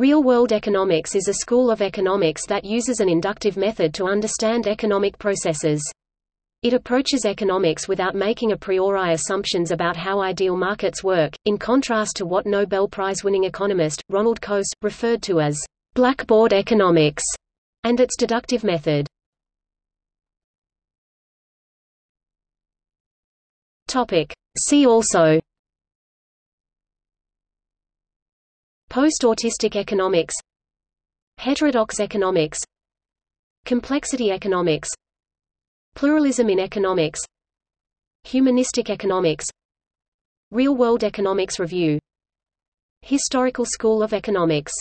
Real-world economics is a school of economics that uses an inductive method to understand economic processes. It approaches economics without making a priori assumptions about how ideal markets work, in contrast to what Nobel Prize-winning economist, Ronald Coase, referred to as blackboard economics, and its deductive method. See also Post-autistic economics. Heterodox economics. Complexity economics. Pluralism in economics. Humanistic economics. Real-world economics review. Historical School of Economics